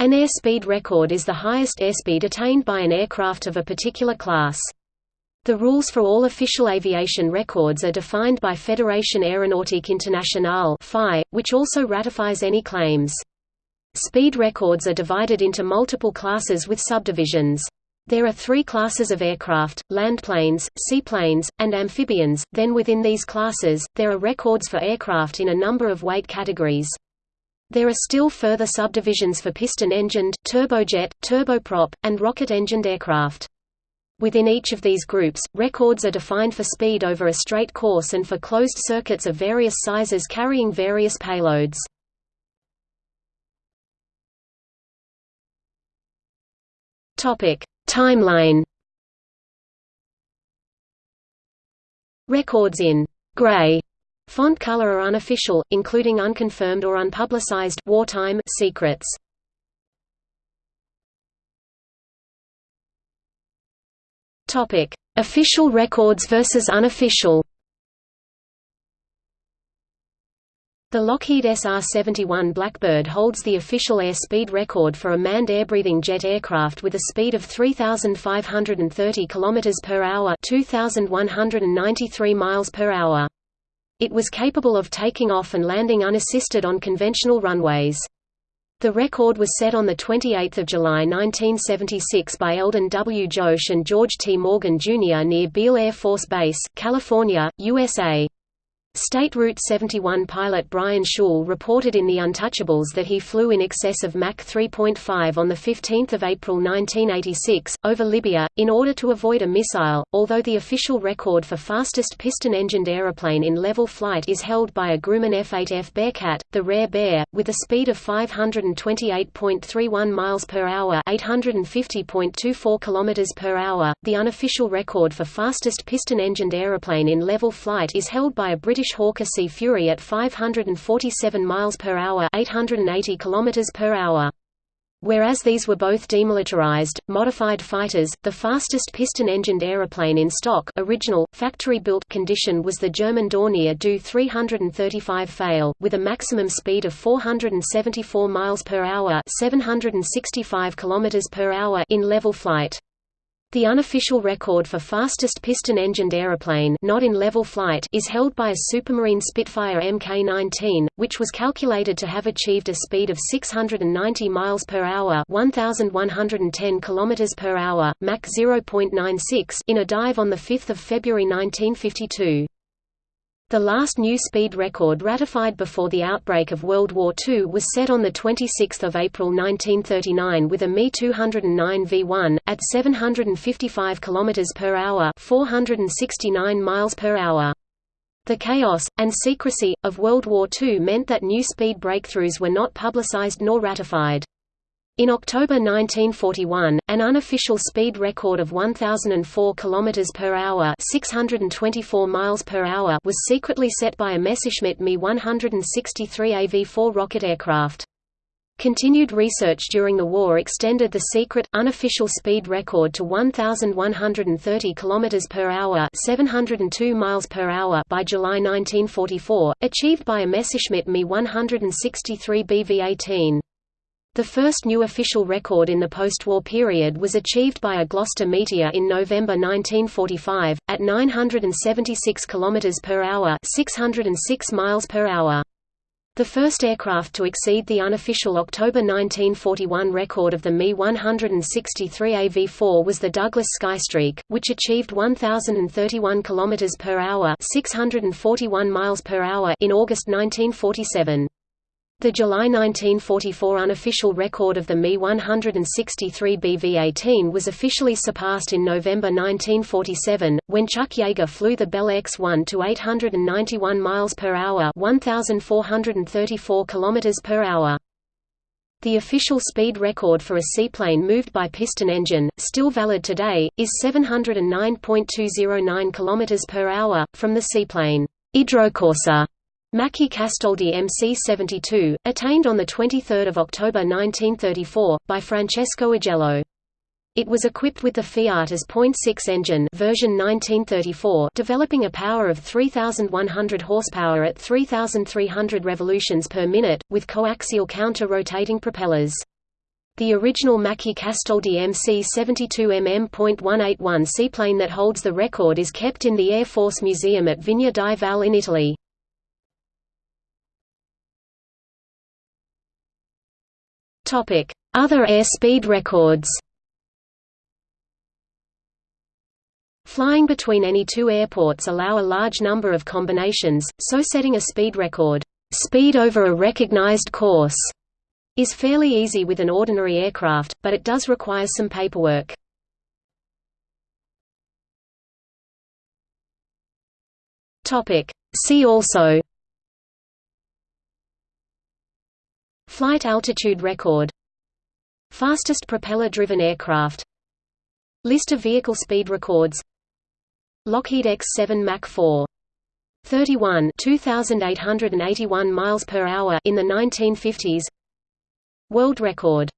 An airspeed record is the highest airspeed attained by an aircraft of a particular class. The rules for all official aviation records are defined by Fédération Aéronautique Internationale which also ratifies any claims. Speed records are divided into multiple classes with subdivisions. There are three classes of aircraft, landplanes, seaplanes, and amphibians, then within these classes, there are records for aircraft in a number of weight categories. There are still further subdivisions for piston-engined, turbojet, turboprop, and rocket-engined aircraft. Within each of these groups, records are defined for speed over a straight course and for closed circuits of various sizes carrying various payloads. Timeline Records in «gray» Font color are unofficial, including unconfirmed or unpublicized wartime secrets. Topic: Official records versus unofficial. The Lockheed SR-71 Blackbird holds the official airspeed record for a manned air-breathing jet aircraft with a speed of 3,530 km per hour, 2,193 miles per hour. It was capable of taking off and landing unassisted on conventional runways. The record was set on 28 July 1976 by Eldon W. Joersz and George T. Morgan, Jr. near Beale Air Force Base, California, USA. State Route 71 pilot Brian Shul reported in The Untouchables that he flew in excess of Mach 3.5 on 15 April 1986, over Libya, in order to avoid a missile, although the official record for fastest piston-engined aeroplane in level flight is held by a Grumman F-8F Bearcat, the Rare Bear, with a speed of 528.31 miles per hour 850.24 kilometers per hour. The unofficial record for fastest piston-engined aeroplane in level flight is held by a British British Hawker Sea Fury at 547 miles per hour, 880 kilometers per hour. Whereas these were both demilitarized, modified fighters, the fastest piston-engined aeroplane in stock original, factory-built condition was the German Dornier Do 335 Pfeil, with a maximum speed of 474 miles per hour 765 kilometers per hour in level flight. The unofficial record for fastest piston-engined aeroplane not in level flight is held by a Supermarine Spitfire Mk-19, which was calculated to have achieved a speed of 690 miles per hour, 1110 kilometers per hour, Mach 0.96 in a dive on the 5th of February 1952. The last new speed record ratified before the outbreak of World War II was set on 26 April 1939 with a Me-209 V1, at 755 km per hour 469 miles per hour. The chaos, and secrecy, of World War II meant that new speed breakthroughs were not publicized nor ratified. In October 1941, an unofficial speed record of 1004 km per hour, 624 miles per hour was secretly set by a Messerschmitt Me 163 AV-4 rocket aircraft. Continued research during the war extended the secret, unofficial speed record to 1,130 km per hour 702 miles per hour by July 1944, achieved by a Messerschmitt Me 163 BV-18. The first new official record in the post-war period was achieved by a Gloster Meteor in November 1945 at 976 km per hour, 606 miles per hour. The first aircraft to exceed the unofficial October 1941 record of the Me-163 AV-4 was the Douglas Skystreak, which achieved 1,031 km per hour, 641 miles per hour in August 1947. The July 1944 unofficial record of the Me-163 BV-18 was officially surpassed in November 1947, when Chuck Yeager flew the Bell X-1 to 891 miles per hour, 1,434 kilometers per hour. The official speed record for a seaplane moved by piston engine, still valid today, is 709.209 kilometers per hour from the seaplane Idrocorsa Macchi Castoldi MC-72, attained on 23 October 1934, by Francesco Agello. It was equipped with the Fiat AS.6 engine version 1934 developing a power of 3,100 horsepower at 3,300 revolutions per minute, with coaxial counter-rotating propellers. The original Macchi Castoldi MC-72mm.181 seaplane that holds the record is kept in the Air Force Museum at Vigna di Val in Italy. Other airspeed records Flying between any two airports allow a large number of combinations, so setting a speed record speed over a recognized course is fairly easy with an ordinary aircraft, but it does require some paperwork. See also Flight altitude record. Fastest propeller-driven aircraft. List of vehicle speed records. Lockheed X-7 Mach 4 31 2881 miles per hour in the 1950s World record